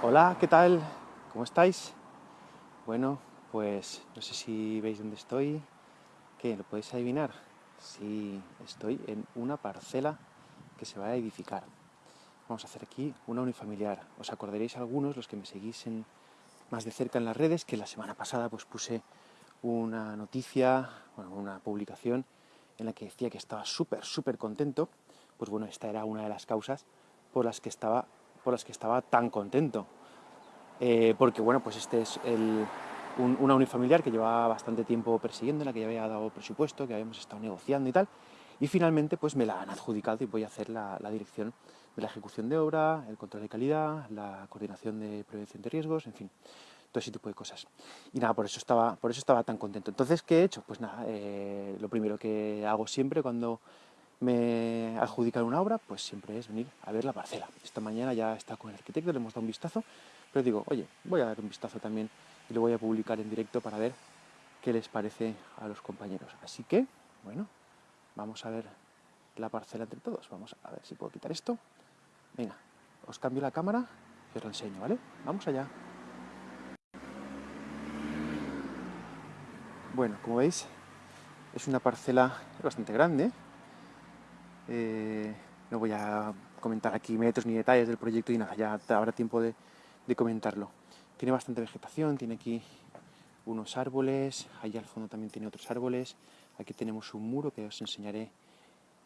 Hola, ¿qué tal? ¿Cómo estáis? Bueno, pues no sé si veis dónde estoy. ¿Qué? ¿Lo podéis adivinar? Sí, estoy en una parcela que se va a edificar. Vamos a hacer aquí una unifamiliar. Os acordaréis algunos, los que me seguís más de cerca en las redes, que la semana pasada pues puse una noticia, bueno, una publicación en la que decía que estaba súper, súper contento. Pues bueno, esta era una de las causas por las que estaba por las que estaba tan contento. Eh, porque bueno, pues este es una unifamiliar que llevaba bastante tiempo persiguiendo, en la que ya había dado presupuesto, que habíamos estado negociando y tal, y finalmente pues me la han adjudicado y voy a hacer la, dirección de la ejecución de obra, el control de calidad, la coordinación de prevención de riesgos, en fin, todo ese tipo de cosas. Y nada, por eso estaba, por eso estaba tan contento. Entonces, ¿qué he hecho? Pues nada, eh, lo primero que hago siempre cuando me adjudican una obra, pues siempre es venir a ver la parcela. Esta mañana ya está con el arquitecto, le hemos dado un vistazo, pero digo, oye, voy a dar un vistazo también y lo voy a publicar en directo para ver qué les parece a los compañeros. Así que, bueno, vamos a ver la parcela entre todos. Vamos a ver si puedo quitar esto. Venga, os cambio la cámara y os lo enseño, ¿vale? Vamos allá. Bueno, como veis, es una parcela bastante grande, eh, no voy a comentar aquí metros ni detalles del proyecto y nada, ya habrá tiempo de, comentarlo. Tiene bastante vegetación, tiene aquí unos árboles, allá al fondo también tiene otros árboles, aquí tenemos un muro que os enseñaré,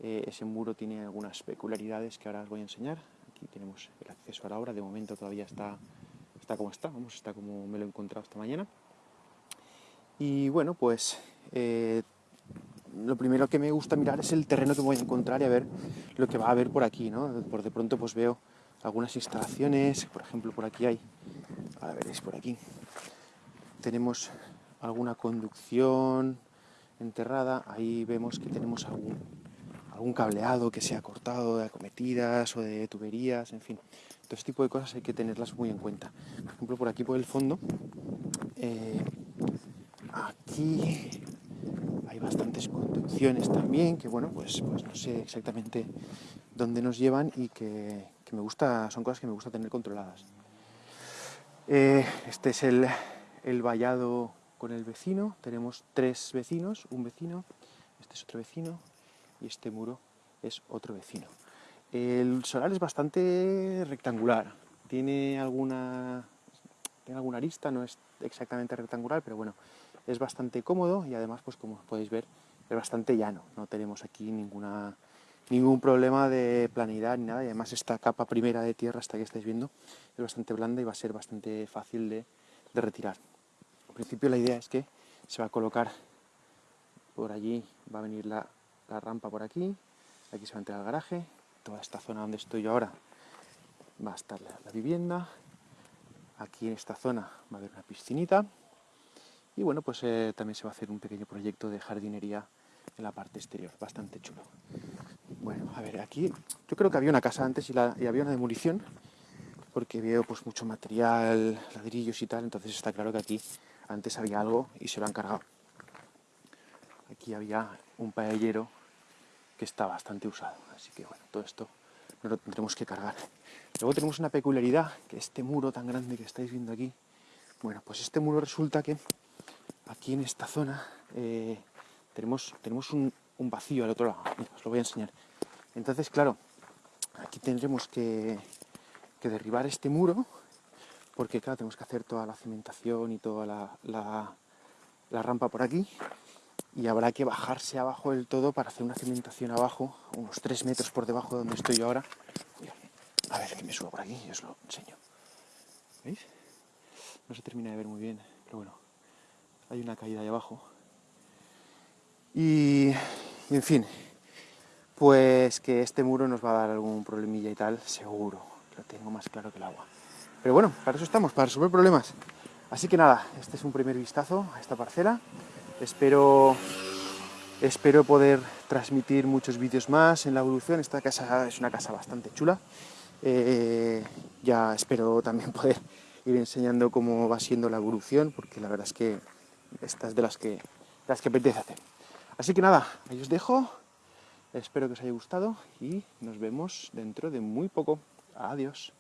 eh, ese muro tiene algunas peculiaridades que ahora os voy a enseñar, aquí tenemos el acceso a la obra, de momento todavía está, está como está, vamos, está como me lo he encontrado esta mañana. Y bueno, pues eh, lo primero que me gusta mirar es el terreno que voy a encontrar y a ver lo que va a haber por aquí, ¿no? Por de pronto pues veo algunas instalaciones, por ejemplo por aquí hay, ahora veréis por aquí, tenemos alguna conducción enterrada, ahí vemos que tenemos algún, cableado que se ha cortado de acometidas o de tuberías, en fin, todo este tipo de cosas hay que tenerlas muy en cuenta. Por ejemplo, por aquí por el fondo, eh, aquí conducciones también, que bueno, pues, pues no sé exactamente dónde nos llevan y que, me gusta, son cosas que me gusta tener controladas. Eh, este es el, el vallado con el vecino, tenemos tres vecinos, un vecino, este es otro vecino y este muro es otro vecino. El solar es bastante rectangular, tiene alguna, tiene alguna arista, no es exactamente rectangular, pero bueno, es bastante cómodo y además, pues como podéis ver, es bastante llano. No tenemos aquí ninguna, ningún problema de planidad ni nada y además esta capa primera de tierra, hasta que estáis viendo, es bastante blanda y va a ser bastante fácil de, retirar. En principio la idea es que se va a colocar por allí, va a venir la, rampa por aquí, aquí se va a entrar el garaje, toda esta zona donde estoy yo ahora va a estar la vivienda, aquí en esta zona va a haber una piscinita, y bueno, pues eh, también se va a hacer un pequeño proyecto de jardinería en la parte exterior, bastante chulo. Bueno, a ver, aquí yo creo que había una casa antes y, había una demolición, porque veo pues mucho material, ladrillos y tal, entonces está claro que aquí antes había algo y se lo han cargado. Aquí había un paellero que está bastante usado, así que bueno, todo esto no lo tendremos que cargar. Luego tenemos una peculiaridad, que este muro tan grande que estáis viendo aquí, bueno, pues este muro resulta que aquí en esta zona eh, tenemos, tenemos un, vacío al otro lado. os lo voy a enseñar. Entonces, claro, aquí tendremos que, derribar este muro, porque claro, tenemos que hacer toda la cimentación y toda la, rampa por aquí, y habrá que bajarse abajo del todo para hacer una cimentación abajo, unos 3 metros por debajo de donde estoy ahora. A ver, que me subo por aquí y os lo enseño. ¿Veis? No se termina de ver muy bien, pero bueno hay una caída ahí abajo. Y, en fin, pues que este muro nos va a dar algún problemilla y tal, seguro, lo tengo más claro que el agua. Pero bueno, para eso estamos, para resolver problemas. Así que nada, este es un primer vistazo a esta parcela. Espero, espero poder transmitir muchos vídeos más en la evolución. Esta casa es una casa bastante chula. Eh, ya espero también poder ir enseñando cómo va siendo la evolución, porque la verdad es que estas de las que, las que apetece hacer. Así que nada, ahí os dejo, espero que os haya gustado y nos vemos dentro de muy poco. Adiós.